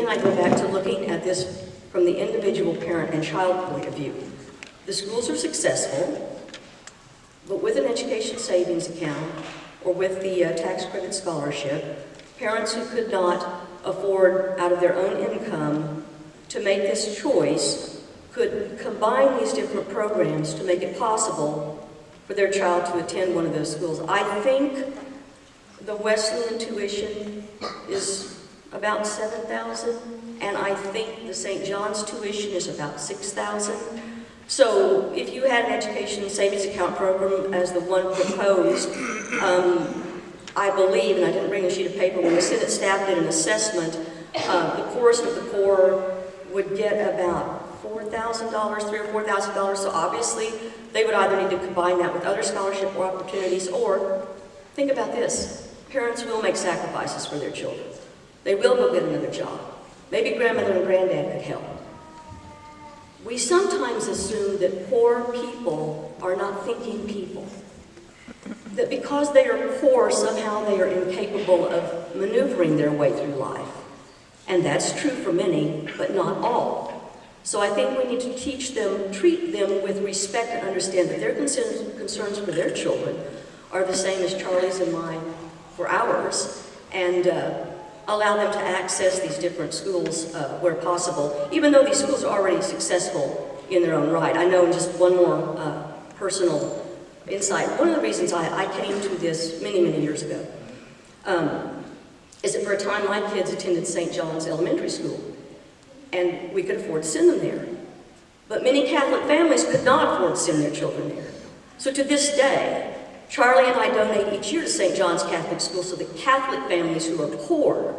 And I go back to looking at this from the individual parent and child point of view. The schools are successful, but with an education savings account or with the uh, tax credit scholarship, parents who could not afford out of their own income to make this choice could combine these different programs to make it possible for their child to attend one of those schools. I think the Wesleyan tuition is about 7,000, and I think the St. John's tuition is about 6,000. So if you had an education savings account program as the one proposed, um, I believe, and I didn't bring a sheet of paper, when the Senate staff did an assessment, uh, the poorest of the poor would get about $4,000, three or $4,000. So obviously, they would either need to combine that with other scholarship or opportunities, or think about this. Parents will make sacrifices for their children. They will go get another job. Maybe grandmother and granddad could help. We sometimes assume that poor people are not thinking people. That because they are poor, somehow they are incapable of maneuvering their way through life. And that's true for many, but not all. So I think we need to teach them, treat them with respect and understand that their concerns, concerns for their children are the same as Charlie's and mine for ours, and uh, allow them to access these different schools uh, where possible, even though these schools are already successful in their own right. I know just one more uh, personal insight. One of the reasons I, I, came to this many, many years ago um, is that for a time my kids attended St. John's Elementary School, and we could afford to send them there. But many Catholic families could not afford to send their children there. So to this day, Charlie and I donate each year to St. John's Catholic School so that Catholic families who are poor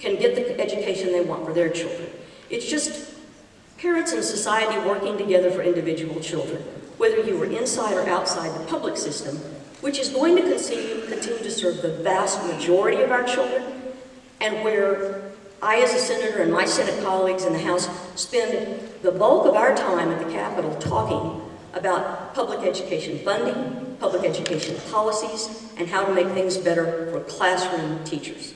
can get the education they want for their children. It's just parents and society working together for individual children, whether you were inside or outside the public system, which is going to continue, continue to serve the vast majority of our children, and where I, as a senator, and my Senate colleagues in the House spend the bulk of our time at the Capitol talking about public education funding, public education policies, and how to make things better for classroom teachers.